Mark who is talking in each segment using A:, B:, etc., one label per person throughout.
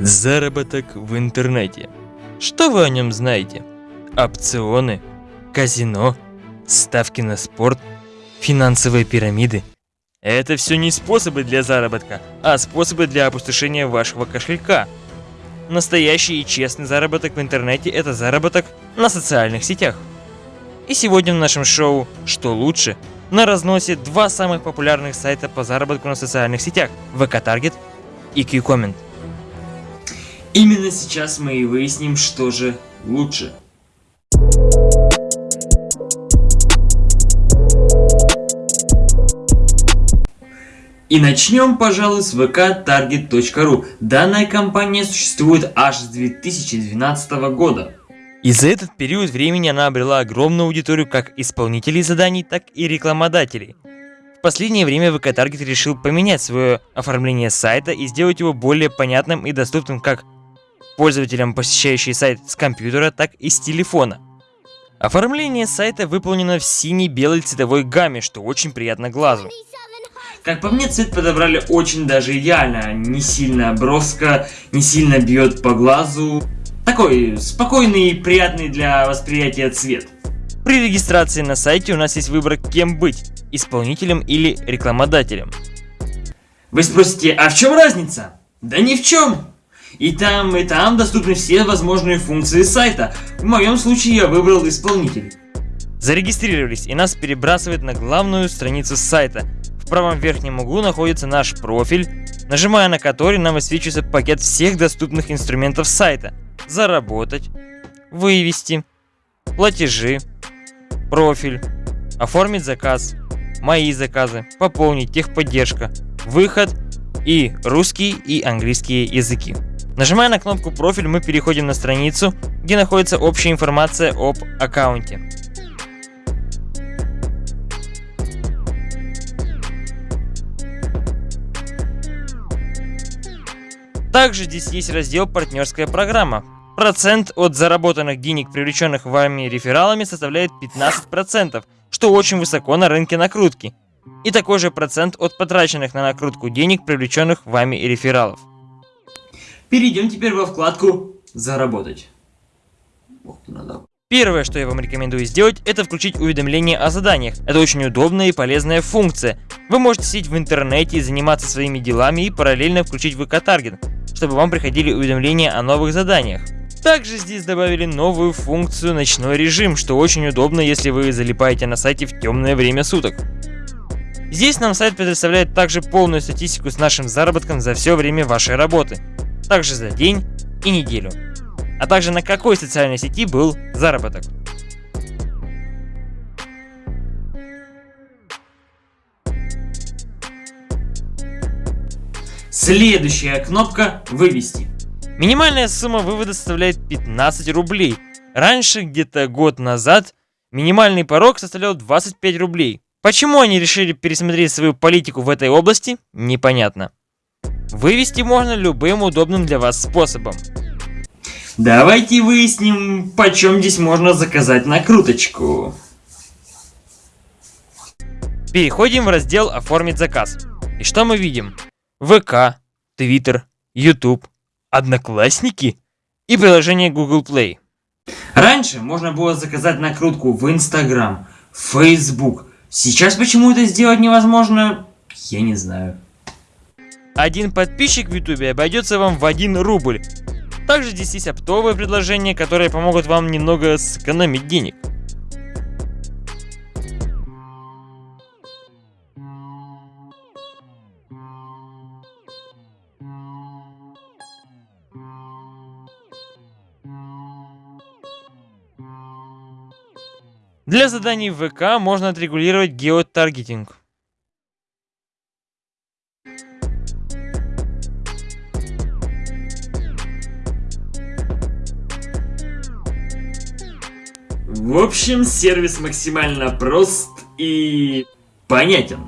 A: Заработок в интернете. Что вы о нем знаете? Опционы, казино, ставки на спорт, финансовые пирамиды. Это все не способы для заработка, а способы для опустошения вашего кошелька. Настоящий и честный заработок в интернете – это заработок на социальных сетях. И сегодня в нашем шоу «Что лучше?» на разносе два самых популярных сайта по заработку на социальных сетях – VK Target и QComment.
B: Именно сейчас мы и выясним, что же лучше. И начнем, пожалуй, с vktarget.ru. Данная компания существует аж с 2012 года.
A: И за этот период времени она обрела огромную аудиторию как исполнителей заданий, так и рекламодателей. В последнее время VK Target решил поменять свое оформление сайта и сделать его более понятным и доступным как пользователям, посещающие сайт с компьютера, так и с телефона. Оформление сайта выполнено в синей-белой цветовой гамме, что очень приятно глазу.
B: Как по мне, цвет подобрали очень даже идеально. Не сильно броско, не сильно бьет по глазу. Такой спокойный и приятный для восприятия цвет.
A: При регистрации на сайте у нас есть выбор, кем быть – исполнителем или рекламодателем.
B: Вы спросите, а в чем разница? Да ни в чем! И там, и там доступны все возможные функции сайта. В моем случае я выбрал исполнитель.
A: Зарегистрировались и нас перебрасывает на главную страницу сайта. В правом верхнем углу находится наш профиль, нажимая на который нам высвечивается пакет всех доступных инструментов сайта. Заработать, вывести, платежи, профиль, оформить заказ, мои заказы, пополнить техподдержка, выход и русский и английские языки. Нажимая на кнопку «Профиль» мы переходим на страницу, где находится общая информация об аккаунте. Также здесь есть раздел «Партнерская программа». Процент от заработанных денег, привлеченных вами рефералами, составляет 15%, что очень высоко на рынке накрутки. И такой же процент от потраченных на накрутку денег, привлеченных вами рефералов.
B: Перейдем теперь во вкладку «Заработать».
A: Первое, что я вам рекомендую сделать, это включить уведомления о заданиях. Это очень удобная и полезная функция. Вы можете сидеть в интернете и заниматься своими делами и параллельно включить Target, чтобы вам приходили уведомления о новых заданиях. Также здесь добавили новую функцию «Ночной режим», что очень удобно, если вы залипаете на сайте в темное время суток. Здесь нам сайт предоставляет также полную статистику с нашим заработком за все время вашей работы также за день и неделю, а также на какой социальной сети был заработок.
B: Следующая кнопка «Вывести».
A: Минимальная сумма вывода составляет 15 рублей. Раньше, где-то год назад, минимальный порог составлял 25 рублей. Почему они решили пересмотреть свою политику в этой области, непонятно. Вывести можно любым удобным для вас способом.
B: Давайте выясним, почем здесь можно заказать накруточку.
A: Переходим в раздел «Оформить заказ». И что мы видим? ВК, Твиттер, YouTube, Одноклассники и приложение Google Play.
B: Раньше можно было заказать накрутку в Instagram, Facebook. Сейчас почему это сделать невозможно, я не знаю.
A: Один подписчик в ютубе обойдется вам в 1 рубль. Также здесь есть оптовые предложения, которые помогут вам немного сэкономить денег. Для заданий в ВК можно отрегулировать геотаргетинг.
B: В общем, сервис максимально прост и понятен.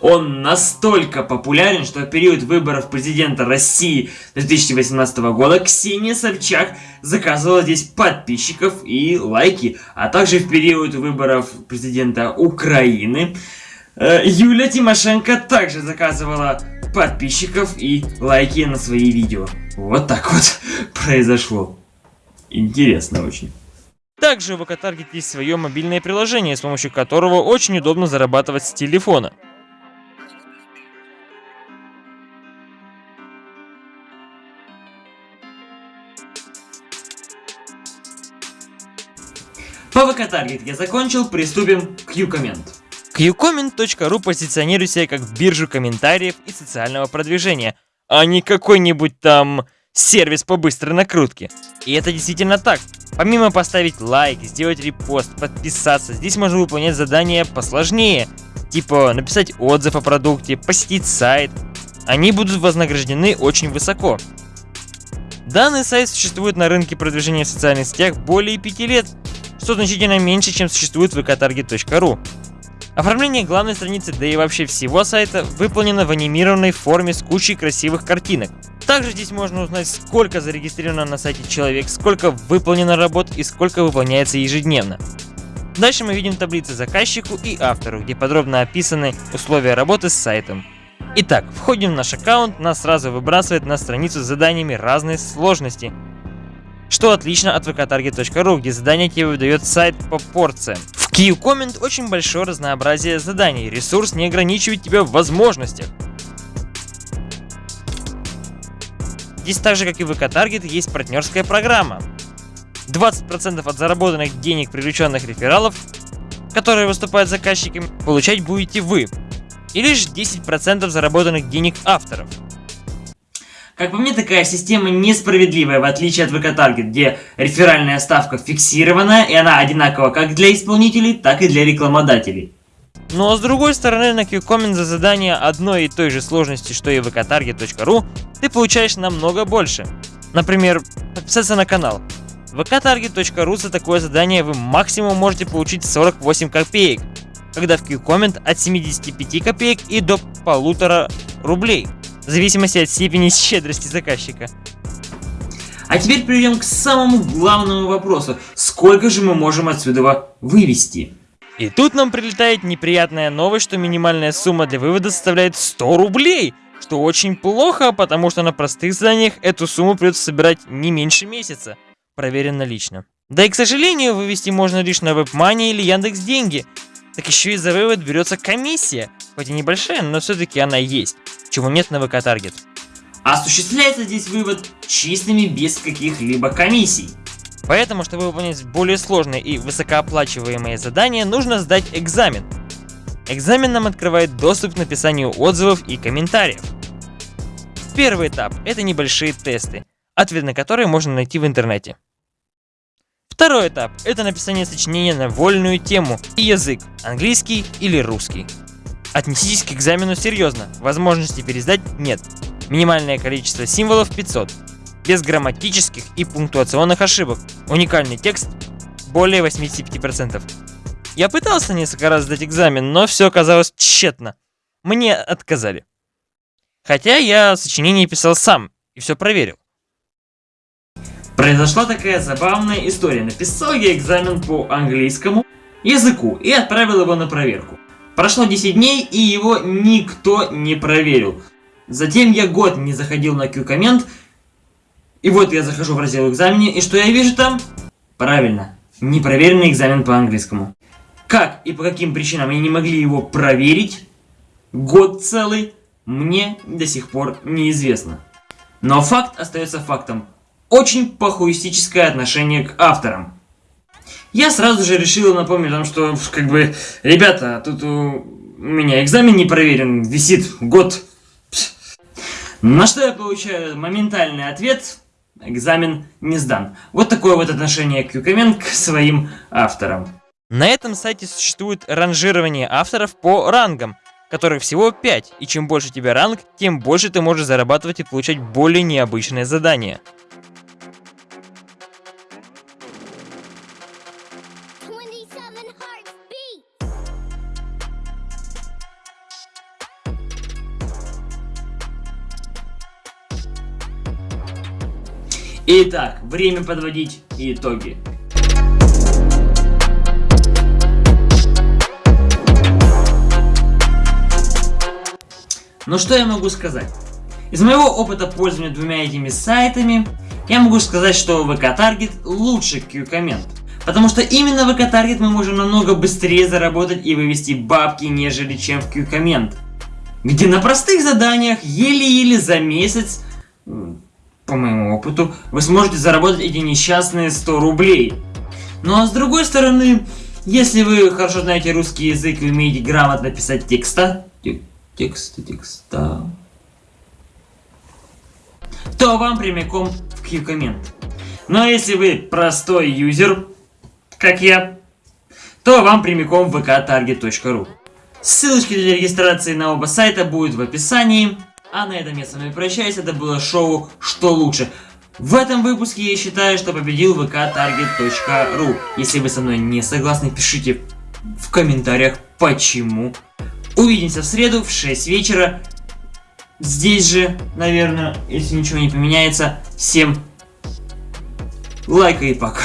B: Он настолько популярен, что в период выборов президента России 2018 года Ксения Собчак заказывала здесь подписчиков и лайки, а также в период выборов президента Украины э, Юлия Тимошенко также заказывала подписчиков и лайки на свои видео. Вот так вот произошло. Интересно очень.
A: Также у VK-Target есть свое мобильное приложение, с помощью которого очень удобно зарабатывать с телефона.
B: По VK-Target я закончил, приступим к Ucomment.
A: Qcomment.ru позиционирует себя как биржу комментариев и социального продвижения, а не какой-нибудь там сервис по быстрой накрутке. И это действительно так. Помимо поставить лайк, сделать репост, подписаться, здесь можно выполнять задания посложнее, типа написать отзыв о продукте, посетить сайт. Они будут вознаграждены очень высоко. Данный сайт существует на рынке продвижения в социальных сетях более 5 лет, что значительно меньше, чем существует в vktarget.ru. Оформление главной страницы, да и вообще всего сайта, выполнено в анимированной форме с кучей красивых картинок. Также здесь можно узнать, сколько зарегистрировано на сайте человек, сколько выполнено работ и сколько выполняется ежедневно. Дальше мы видим таблицы заказчику и автору, где подробно описаны условия работы с сайтом. Итак, входим в наш аккаунт, нас сразу выбрасывает на страницу с заданиями разной сложности. Что отлично от vktarget.ru, где задание тебе выдает сайт по порциям. QComment очень большое разнообразие заданий, ресурс не ограничивает тебя в возможностях. Здесь так же, как и в VK-Target, есть партнерская программа. 20% от заработанных денег привлеченных рефералов, которые выступают заказчиками, получать будете вы. И лишь 10% заработанных денег авторов.
B: Как по мне, такая система несправедливая, в отличие от VK-Target, где реферальная ставка фиксирована, и она одинакова как для исполнителей, так и для рекламодателей.
A: Но с другой стороны, на QComment за задание одной и той же сложности, что и vktarget.ru, ты получаешь намного больше. Например, подписаться на канал. Vktarget.ru за такое задание вы максимум можете получить 48 копеек, когда в QComment от 75 копеек и до полутора рублей в зависимости от степени щедрости заказчика.
B: А теперь перейдем к самому главному вопросу. Сколько же мы можем отсюда вывести?
A: И тут нам прилетает неприятная новость, что минимальная сумма для вывода составляет 100 рублей. Что очень плохо, потому что на простых заданиях эту сумму придется собирать не меньше месяца. Проверено лично. Да и к сожалению, вывести можно лишь на WebMoney или Яндекс Деньги. Так еще и за вывод берется комиссия. Хоть и небольшая, но все-таки она есть чего нет на ВК Таргет.
B: Осуществляется здесь вывод чистыми без каких-либо комиссий.
A: Поэтому, чтобы выполнять более сложные и высокооплачиваемые задания, нужно сдать экзамен. Экзамен нам открывает доступ к написанию отзывов и комментариев. Первый этап – это небольшие тесты, ответ на которые можно найти в интернете. Второй этап – это написание сочинения на вольную тему и язык – английский или русский. Отнеситесь к экзамену серьезно, возможности пересдать нет. Минимальное количество символов 500. Без грамматических и пунктуационных ошибок. Уникальный текст более 85%. Я пытался несколько раз сдать экзамен, но все оказалось тщетно. Мне отказали. Хотя я сочинение писал сам и все проверил.
B: Произошла такая забавная история. Написал я экзамен по английскому языку и отправил его на проверку. Прошло 10 дней, и его никто не проверил. Затем я год не заходил на Q-коммент, и вот я захожу в раздел экзамене, и что я вижу там? Правильно, непроверенный экзамен по английскому. Как и по каким причинам они не могли его проверить, год целый, мне до сих пор неизвестно. Но факт остается фактом. Очень похуистическое отношение к авторам. Я сразу же решил напомнить том, что, как бы, ребята, тут у меня экзамен не проверен, висит год. На что я получаю моментальный ответ, экзамен не сдан. Вот такое вот отношение Qcomment к своим авторам.
A: На этом сайте существует ранжирование авторов по рангам, которых всего 5, и чем больше у тебя ранг, тем больше ты можешь зарабатывать и получать более необычные задания.
B: Итак, время подводить итоги.
A: Но что я могу сказать? Из моего опыта пользования двумя этими сайтами, я могу сказать, что VK Target лучше Q-коммент. Потому что именно в Q-Target мы можем намного быстрее заработать и вывести бабки, нежели чем в Q-коммент. Где на простых заданиях еле-еле за месяц, по моему опыту, вы сможете заработать эти несчастные 100 рублей. Ну а с другой стороны, если вы хорошо знаете русский язык и умеете грамотно писать текста, текста, текста, то вам прямиком в Q-коммент. Но если вы простой юзер, как я, то вам прямиком в vktarget.ru. Ссылочки для регистрации на оба сайта будут в описании. А на этом я с вами прощаюсь. Это было шоу «Что лучше?». В этом выпуске я считаю, что победил vktarget.ru. Если вы со мной не согласны, пишите в комментариях почему. Увидимся в среду в 6 вечера. Здесь же, наверное, если ничего не поменяется. Всем лайка и пока.